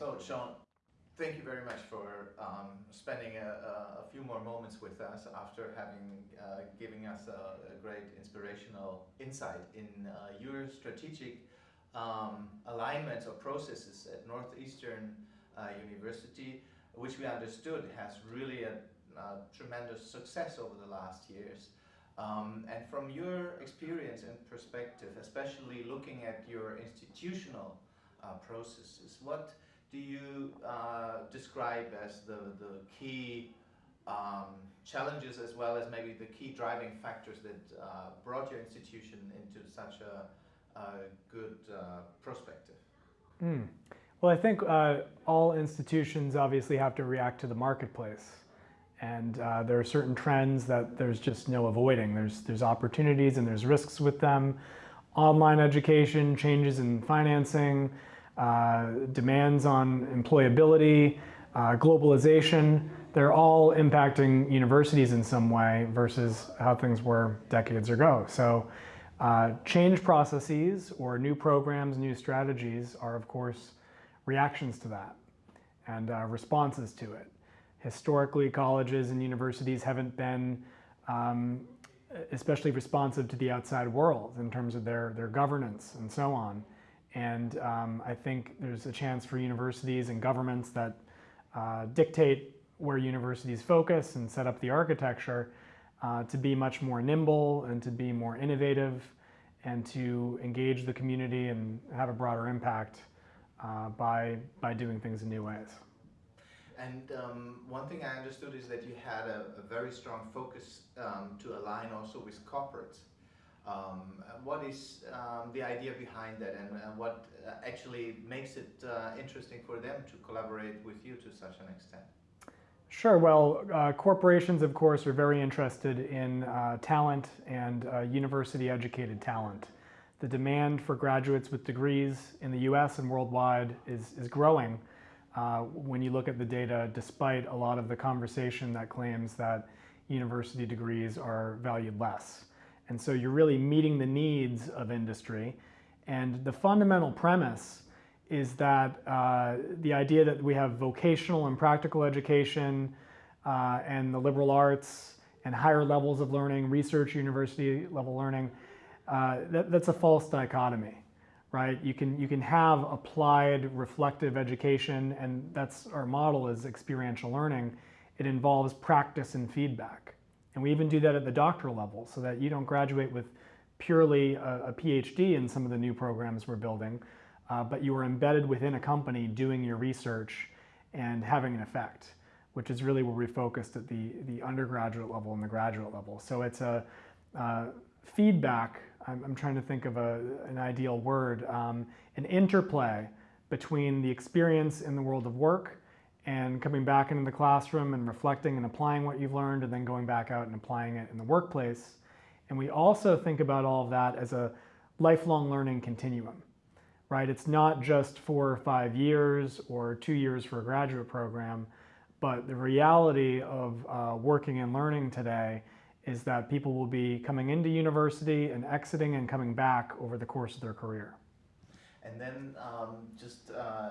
So, Sean, thank you very much for um, spending a, a, few more moments with us after having uh, giving us a, a, great inspirational insight in uh, your strategic um, alignments or processes at Northeastern uh, University, which we understood has really a, a tremendous success over the last years. Um, and from your experience and perspective, especially looking at your institutional uh, processes, what do you uh, describe as the, the key um, challenges as well as maybe the key driving factors that uh, brought your institution into such a, a good uh, perspective? Mm. Well, I think uh, all institutions obviously have to react to the marketplace. And uh, there are certain trends that there's just no avoiding. There's, there's opportunities and there's risks with them. Online education, changes in financing, demands on employability, uh, globalization, they're all impacting universities in some way versus how things were decades ago. So uh, change processes or new programs, new strategies are of course reactions to that and uh, responses to it. Historically, colleges and universities haven't been um, especially responsive to the outside world in terms of their, their governance and so on. And um, I think there's a chance for universities and governments that uh, dictate where universities focus and set up the architecture uh, to be much more nimble and to be more innovative and to engage the community and have a broader impact uh, by, by doing things in new ways. And um, one thing I understood is that you had a, a very strong focus um, to align also with corporates. Um, what is um, the idea behind that and what uh, actually makes it uh, interesting for them to collaborate with you to such an extent? Sure. Well, uh, corporations, of course, are very interested in uh, talent and university-educated talent. The demand for graduates with degrees in the U.S. and worldwide is, is growing when you look at the data, despite a lot of the conversation that claims that university degrees are valued less. And so you're really meeting the needs of industry. And the fundamental premise is that uh, the idea that we have vocational and practical education uh, and the liberal arts and higher levels of learning, research university level learning, uh, that, that's a false dichotomy, right? You can, you can have applied reflective education and that's our model is experiential learning. It involves practice and feedback. And we even do that at the doctoral level so that you don't graduate with purely a, a PhD in some of the new programs we're building, uh, but you are embedded within a company doing your research and having an effect, which is really where we focused at the, the undergraduate level and the graduate level. So it's a uh, feedback, I'm, I'm, trying to think of a, an ideal word, um, an interplay between the experience in the world of work and coming back into the classroom and reflecting and applying what you've learned and then going back out and applying it in the workplace. And we also think about all of that as a lifelong learning continuum, right? It's not just four or five years or two years for a graduate program, but the reality of uh, working and learning today is that people will be coming into university and exiting and coming back over the course of their career. And then um, just uh,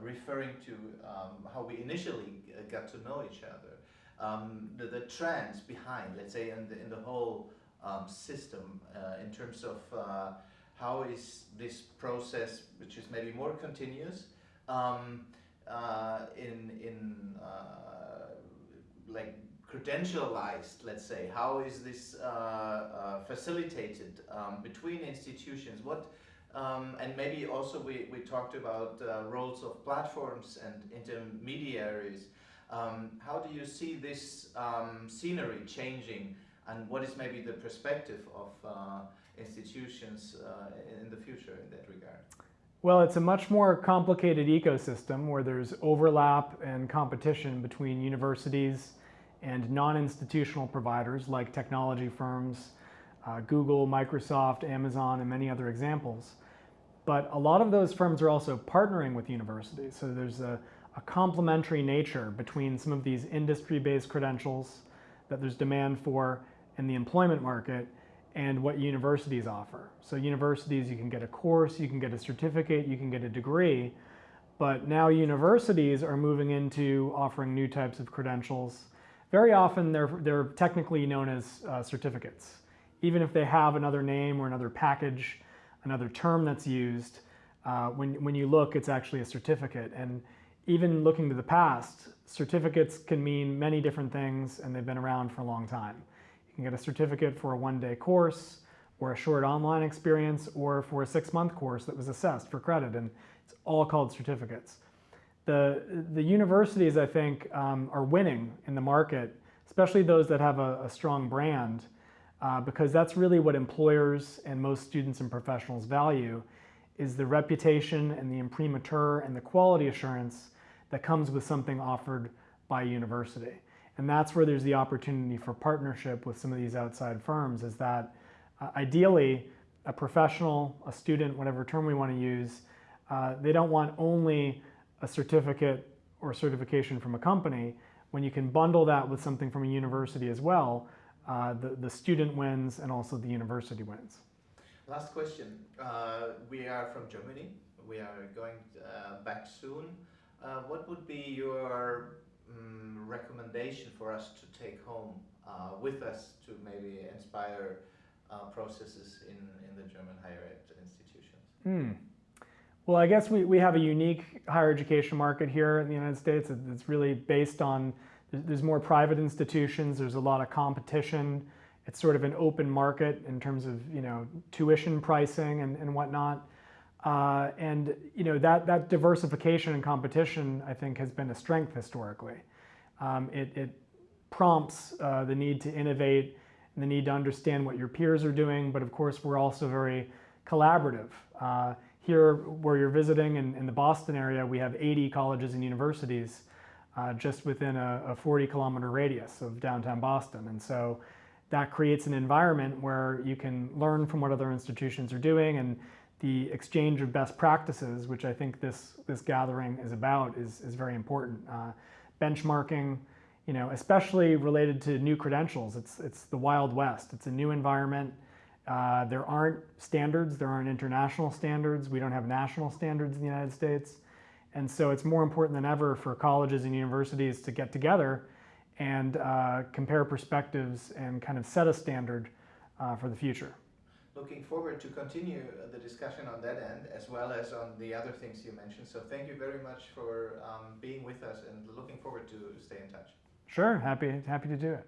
referring to um, how we initially got to know each other, um, the, the trends behind, let's say, in the, in the whole um, system uh, in terms of uh, how is this process, which is maybe more continuous, um, uh, in, in uh, like credentialized, let's say, how is this uh, uh, facilitated um, between institutions? What um, and maybe also we, we talked about uh, roles of platforms and intermediaries. Um, how do you see this um, scenery changing and what is maybe the perspective of uh, institutions uh, in the future in that regard? Well, it's a much more complicated ecosystem where there's overlap and competition between universities and non-institutional providers like technology firms, uh, Google, Microsoft, Amazon, and many other examples. But a lot of those firms are also partnering with universities. So there's a, a complementary nature between some of these industry-based credentials that there's demand for in the employment market and what universities offer. So universities, you can get a course, you can get a certificate, you can get a degree, But now universities are moving into offering new types of credentials. Very often they're, they're technically known as uh, certificates. Even if they have another name or another package, another term that's used, uh, when, when you look, it's actually a certificate. And even looking to the past, certificates can mean many different things and they've been around for a long time. You can get a certificate for a one-day course or a short online experience or for a six-month course that was assessed for credit and it's all called certificates. The, the universities, I think, um, are winning in the market, especially those that have a, a strong brand, uh, because that's really what employers and most students and professionals value is the reputation and the imprimatur and the quality assurance that comes with something offered by a university. And that's where there's the opportunity for partnership with some of these outside firms is that uh, ideally a professional, a student, whatever term we want to use, uh, they don't want only a certificate or certification from a company. When you can bundle that with something from a university as well, uh, the, the student wins and also the university wins. Last question. Uh, we are from Germany. We are going uh, back soon. Uh, what would be your um, recommendation for us to take home uh, with us to maybe inspire uh, processes in, in the German higher ed institutions? Hmm. Well, I guess we, we have a unique higher education market here in the United States. It's really based on, there's more private institutions, there's a lot of competition. It's sort of an open market in terms of, you know, tuition pricing and, and whatnot. Uh, and you know that that diversification and competition, I think, has been a strength historically. Um, it, it, prompts uh, the need to innovate and the need to understand what your peers are doing. But of course, we're also very collaborative. Uh, here, where you're visiting in, in, the Boston area, we have 80 colleges and universities uh, just within a, a 40 kilometer radius of downtown Boston, and so that creates an environment where you can learn from what other institutions are doing and the exchange of best practices, which I think this, this gathering is about, is, is very important. Uh, benchmarking, you know, especially related to new credentials. It's, it's the Wild West. It's a new environment. Uh, there aren't standards. There aren't international standards. We don't have national standards in the United States. And so it's more important than ever for colleges and universities to get together and uh, compare perspectives and kind of set a standard uh, for the future looking forward to continue the discussion on that end as well as on the other things you mentioned. So thank you very much for um, being with us and looking forward to stay in touch. Sure, happy happy to do it.